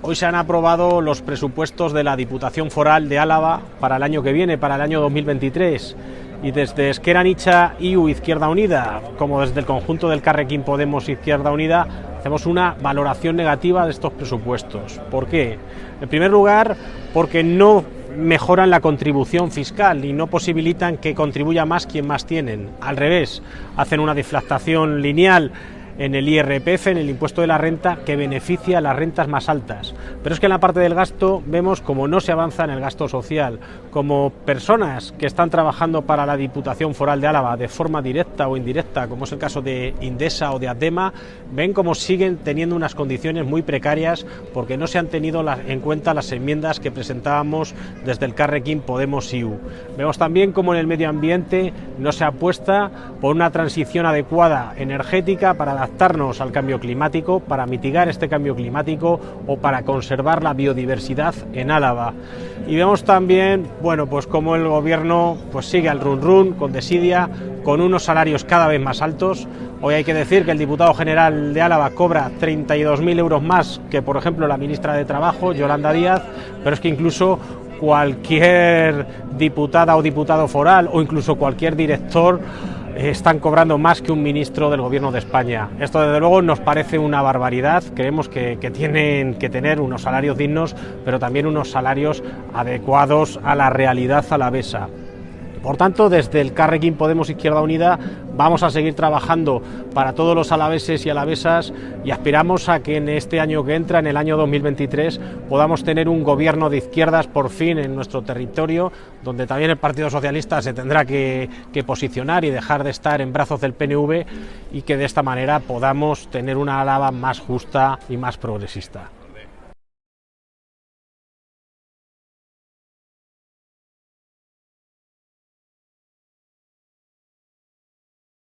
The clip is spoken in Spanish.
Hoy se han aprobado los presupuestos de la Diputación Foral de Álava para el año que viene, para el año 2023. Y desde Esquerra Nicha IU Izquierda Unida, como desde el conjunto del Carrequín Podemos Izquierda Unida, hacemos una valoración negativa de estos presupuestos. ¿Por qué? En primer lugar, porque no mejoran la contribución fiscal y no posibilitan que contribuya más quien más tienen. Al revés, hacen una deflactación lineal en el IRPF, en el impuesto de la renta, que beneficia a las rentas más altas. Pero es que en la parte del gasto vemos como no se avanza en el gasto social, como personas que están trabajando para la Diputación Foral de Álava de forma directa o indirecta, como es el caso de Indesa o de Adema, ven como siguen teniendo unas condiciones muy precarias porque no se han tenido en cuenta las enmiendas que presentábamos desde el Carrequín Podemos IU. Vemos también como en el medio ambiente no se apuesta por una transición adecuada energética para la adaptarnos al cambio climático, para mitigar este cambio climático o para conservar la biodiversidad en Álava. Y vemos también, bueno, pues como el gobierno pues sigue al run run con desidia, con unos salarios cada vez más altos. Hoy hay que decir que el diputado general de Álava cobra 32.000 euros más que, por ejemplo, la ministra de Trabajo, Yolanda Díaz, pero es que incluso cualquier diputada o diputado foral o incluso cualquier director están cobrando más que un ministro del Gobierno de España. Esto, desde luego, nos parece una barbaridad. Creemos que, tienen que tener unos salarios dignos, pero también unos salarios adecuados a la realidad alavesa. Por tanto, desde el Carrequín Podemos Izquierda Unida vamos a seguir trabajando para todos los alaveses y alavesas y aspiramos a que en este año que entra, en el año 2023, podamos tener un gobierno de izquierdas por fin en nuestro territorio, donde también el Partido Socialista se tendrá que, posicionar y dejar de estar en brazos del PNV y que de esta manera podamos tener una Álava más justa y más progresista.